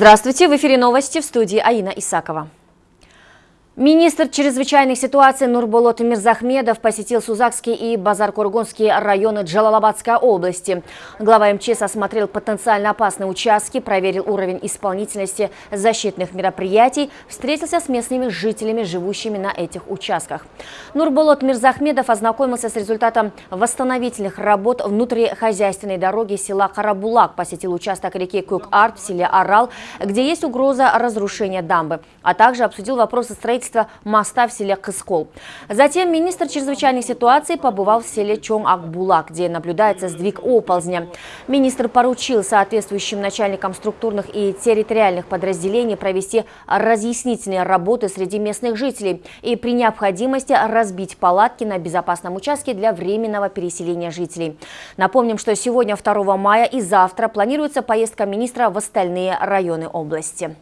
Здравствуйте, в эфире новости в студии Аина Исакова. Министр чрезвычайных ситуаций Нурболот Мирзахмедов посетил Сузакский и Базар-Кургонские районы Джалалабадской области. Глава МЧС осмотрел потенциально опасные участки, проверил уровень исполнительности защитных мероприятий, встретился с местными жителями, живущими на этих участках. Нурболот Мирзахмедов ознакомился с результатом восстановительных работ внутрихозяйственной дороги села Карабулак, посетил участок реки Кук-Арт в селе Арал, где есть угроза разрушения дамбы, а также обсудил вопросы строительства строительства моста в селе Кыскол. Затем министр чрезвычайных ситуаций побывал в селе Чоң-Акбула, где наблюдается сдвиг оползня. Министр поручил соответствующим начальникам структурных и территориальных подразделений провести разъяснительные работы среди местных жителей и при необходимости разбить палатки на безопасном участке для временного переселения жителей. Напомним, что сегодня 2 мая и завтра планируется поездка министра в остальные районы области.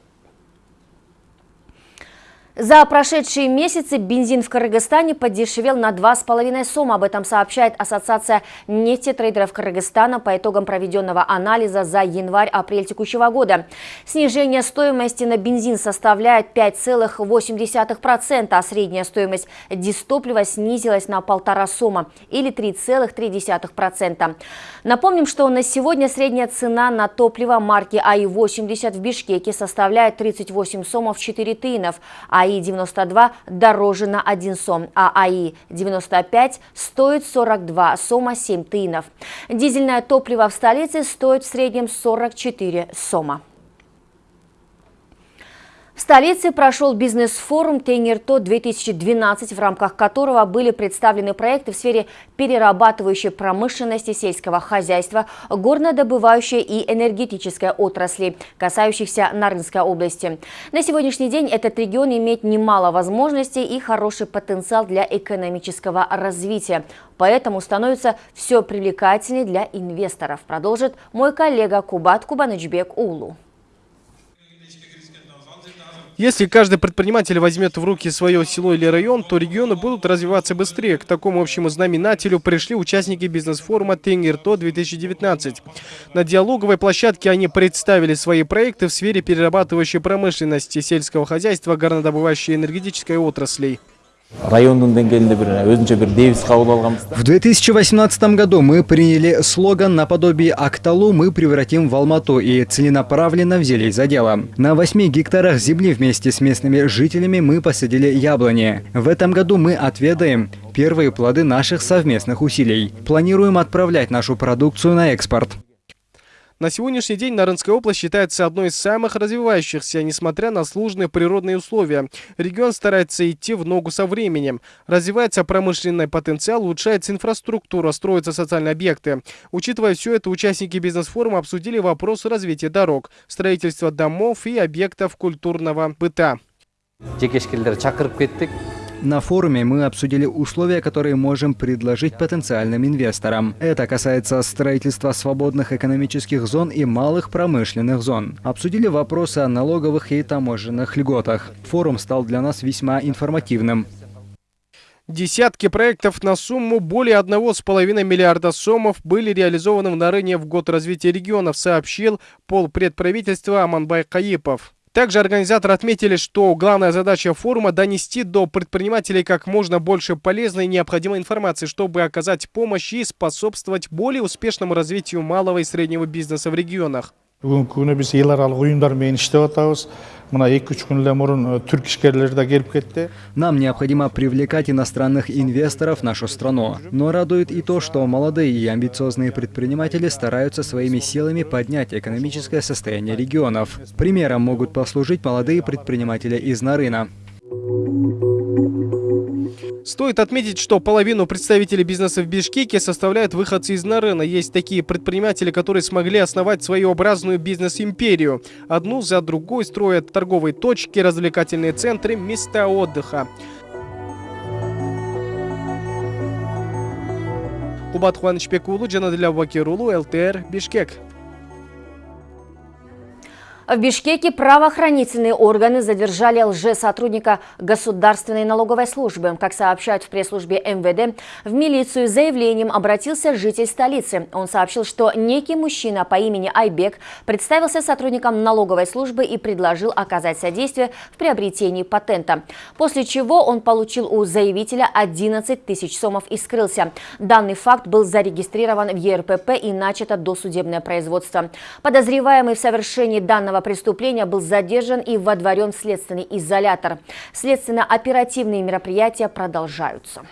За прошедшие месяцы бензин в Кыргызстане подешевел на 2,5 сома. Об этом сообщает Ассоциация нефтетрейдеров Кыргызстана по итогам проведенного анализа за январь-апрель текущего года. Снижение стоимости на бензин составляет 5,8%, а средняя стоимость дистоплива снизилась на полтора сома или 3,3%. Напомним, что на сегодня средняя цена на топливо марки АИ-80 в Бишкеке составляет 38 сомов 4 тынов, а АИ-92 дороже на 1 сом, а АИ-95 стоит 42 сома 7 тынов. Дизельное топливо в столице стоит в среднем 44 сома. В столице прошел бизнес-форум Тенерто-2012, в рамках которого были представлены проекты в сфере перерабатывающей промышленности, сельского хозяйства, горнодобывающей и энергетической отрасли, касающихся Нарынской области. На сегодняшний день этот регион имеет немало возможностей и хороший потенциал для экономического развития. Поэтому становится все привлекательнее для инвесторов, продолжит мой коллега Кубат Кубанычбек Улу. Если каждый предприниматель возьмет в руки свое село или район, то регионы будут развиваться быстрее. К такому общему знаменателю пришли участники бизнес-форума «Тенгерто-2019». На диалоговой площадке они представили свои проекты в сфере перерабатывающей промышленности, сельского хозяйства, горнодобывающей энергетической отраслей. В 2018 году мы приняли слоган наподобие «Акталу мы превратим в Алмату» и целенаправленно взялись за дело. На 8 гектарах земли вместе с местными жителями мы посадили яблони. В этом году мы отведаем первые плоды наших совместных усилий. Планируем отправлять нашу продукцию на экспорт. На сегодняшний день Нарынская область считается одной из самых развивающихся, несмотря на сложные природные условия. Регион старается идти в ногу со временем. Развивается промышленный потенциал, улучшается инфраструктура, строятся социальные объекты. Учитывая все это, участники бизнес-форума обсудили вопросы развития дорог, строительства домов и объектов культурного быта. На форуме мы обсудили условия, которые можем предложить потенциальным инвесторам. Это касается строительства свободных экономических зон и малых промышленных зон. Обсудили вопросы о налоговых и таможенных льготах. Форум стал для нас весьма информативным. Десятки проектов на сумму более 1,5 миллиарда сомов были реализованы в Нарыне в год развития регионов, сообщил полпредправительства Аманбай Каипов. Также организаторы отметили, что главная задача форума – донести до предпринимателей как можно больше полезной и необходимой информации, чтобы оказать помощь и способствовать более успешному развитию малого и среднего бизнеса в регионах. Кетти нам необходимо привлекать иностранных инвесторов в нашу страну. Но радует и то что молодые и амбициозные предприниматели стараются своими силами поднять экономическое состояние регионов. Примером могут послужить молодые предприниматели из нарына Стоит отметить, что половину представителей бизнеса в Бишкеке составляют выходцы из Нарына. Есть такие предприниматели, которые смогли основать своеобразную бизнес-империю. Одну за другой строят торговые точки, развлекательные центры, места отдыха. Кубат Хуанычбек Улу, Джанадыля Вакирулу, ЛТР, Бишкек. В Бишкеке правоохранительные органы задержали лжесотрудника Государственной налоговой службы. Как сообщают в пресс-службе МВД, в милицию с заявлением обратился житель столицы. Он сообщил, что некий мужчина по имени Айбек представился сотрудником налоговой службы и предложил оказать содействие в приобретении патента. После чего он получил у заявителя 11 тысяч сомов и скрылся. Данный факт был зарегистрирован в ЕРПП и начато досудебное производство. Подозреваемый в совершении данного преступления был задержан и водворен в следственный изолятор. Следственно-оперативные мероприятия продолжаются.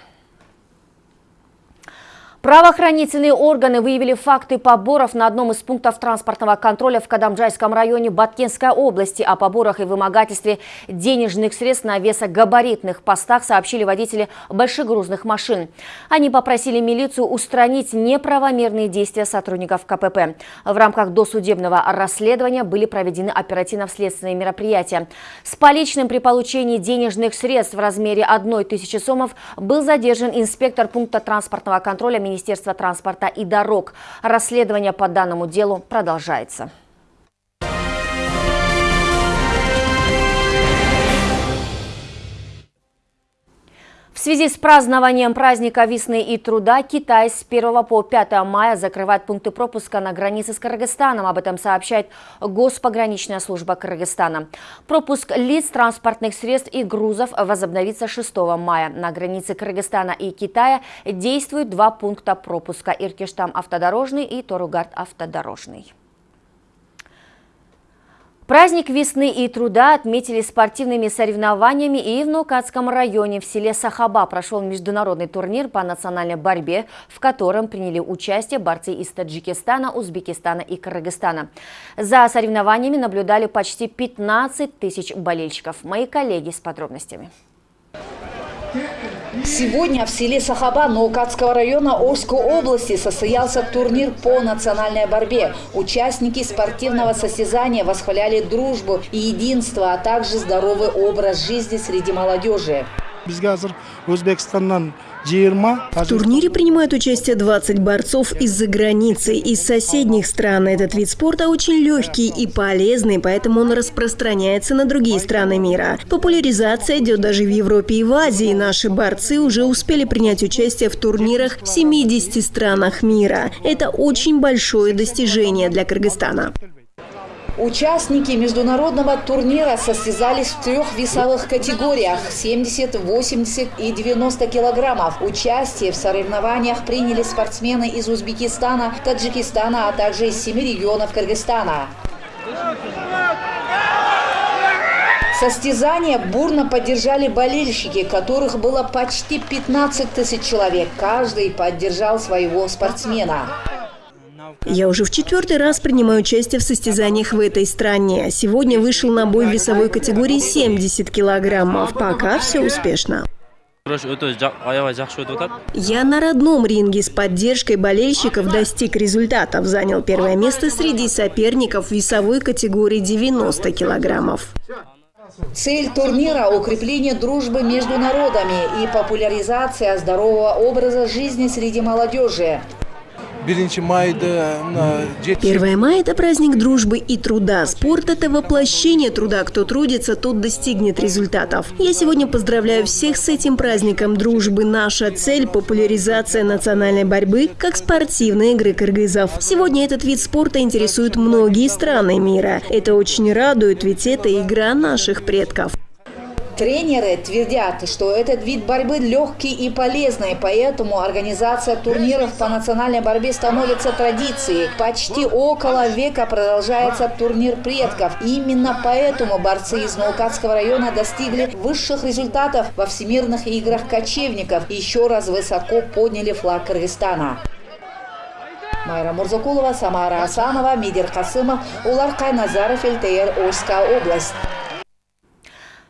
Правоохранительные органы выявили факты поборов на одном из пунктов транспортного контроля в Кадамджайском районе Баткенской области. О поборах и вымогательстве денежных средств на весогабаритных постах сообщили водители большегрузных машин. Они попросили милицию устранить неправомерные действия сотрудников КПП. В рамках досудебного расследования были проведены оперативно-следственные мероприятия. С поличным при получении денежных средств в размере одной тысячи сомов был задержан инспектор пункта транспортного контроля Министерства Министерства транспорта и дорог. Расследование по данному делу продолжается. В связи с празднованием праздника весны и труда Китай с 1 по 5 мая закрывает пункты пропуска на границе с Кыргызстаном. Об этом сообщает Госпограничная служба Кыргызстана. Пропуск лиц, транспортных средств и грузов возобновится 6 мая. На границе Кыргызстана и Китая действуют два пункта пропуска – Иркиштам автодорожный и Торугард автодорожный. Праздник весны и труда отметили спортивными соревнованиями и в Нукатском районе в селе Сахаба прошел международный турнир по национальной борьбе, в котором приняли участие борцы из Таджикистана, Узбекистана и Кыргызстана. За соревнованиями наблюдали почти 15 тысяч болельщиков. Мои коллеги с подробностями. Сегодня в селе Сахаба Наукатского района Орской области состоялся турнир по национальной борьбе. Участники спортивного состязания восхваляли дружбу и единство, а также здоровый образ жизни среди молодежи. В турнире принимают участие 20 борцов из-за границы. Из соседних стран этот вид спорта очень легкий и полезный, поэтому он распространяется на другие страны мира. Популяризация идет даже в Европе и в Азии. Наши борцы уже успели принять участие в турнирах в 70 странах мира. Это очень большое достижение для Кыргызстана. Участники международного турнира состязались в трех весовых категориях – 70, 80 и 90 килограммов. Участие в соревнованиях приняли спортсмены из Узбекистана, Таджикистана, а также из семи регионов Кыргызстана. Состязание бурно поддержали болельщики, которых было почти 15 тысяч человек. Каждый поддержал своего спортсмена. Я уже в четвертый раз принимаю участие в состязаниях в этой стране. Сегодня вышел на бой в весовой категории 70 килограммов. Пока все успешно. Я на родном ринге с поддержкой болельщиков достиг результатов. Занял первое место среди соперников в весовой категории 90 килограммов. Цель турнира – укрепление дружбы между народами и популяризация здорового образа жизни среди молодежи. 1 мая – это праздник дружбы и труда. Спорт – это воплощение труда. Кто трудится, тот достигнет результатов. Я сегодня поздравляю всех с этим праздником дружбы. Наша цель – популяризация национальной борьбы как спортивной игры кыргызов. Сегодня этот вид спорта интересует многие страны мира. Это очень радует, ведь это игра наших предков. Тренеры твердят, что этот вид борьбы легкий и полезный, поэтому организация турниров по национальной борьбе становится традицией. Почти около века продолжается турнир предков. Именно поэтому борцы из Наукатского района достигли высших результатов во всемирных играх кочевников и еще раз высоко подняли флаг Кыргызстана. Майра Мурзакулова, Самара Асанова, Мидер Касымов, Улар Кайназаров, ЛТР, Ольская область.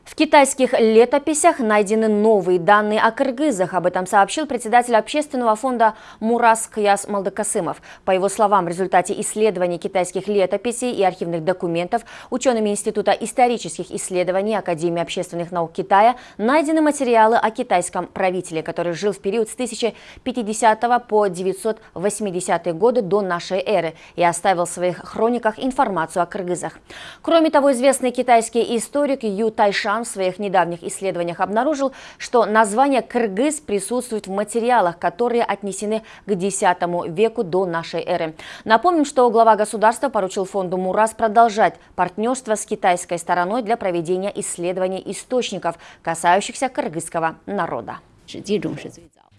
В китайских летописях найдены новые данные о кыргызах. Об этом сообщил председатель общественного фонда Мурас Кияс Малдакасымов. По его словам, в результате исследований китайских летописей и архивных документов учеными Института исторических исследований Академии общественных наук Китая найдены материалы о китайском правителе, который жил в период с 1050 по 980 годы до нашей эры и оставил в своих хрониках информацию о кыргызах. Кроме того, известный китайский историк Ю Тайшан Казахстан в своих недавних исследованиях обнаружил, что название «кыргыз» присутствует в материалах, которые отнесены к X веку до нашей эры. Напомним, что глава государства поручил фонду «Мурас» продолжать партнерство с китайской стороной для проведения исследований источников, касающихся кыргызского народа.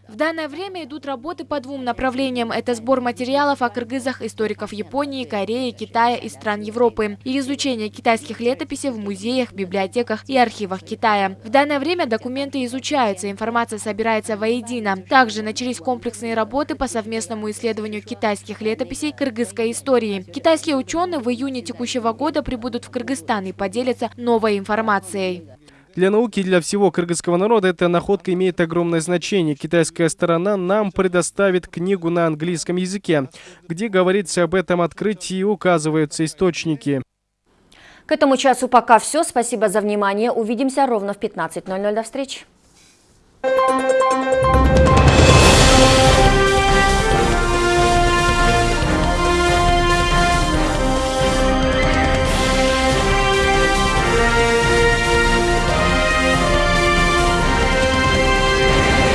В данное время идут работы по двум направлениям. Это сбор материалов о кыргызах историков Японии, Кореи, Китая и стран Европы и изучение китайских летописей в музеях, библиотеках и архивах Китая. В данное время документы изучаются, информация собирается воедино. Также начались комплексные работы по совместному исследованию китайских летописей кыргызской истории. Китайские ученые в июне текущего года прибудут в Кыргызстан и поделятся новой информацией. Для науки и для всего кыргызского народа эта находка имеет огромное значение. Китайская сторона нам предоставит книгу на английском языке, где говорится об этом открытии и указываются источники. К этому часу пока все. Спасибо за внимание. Увидимся ровно в 15.00. До встречи.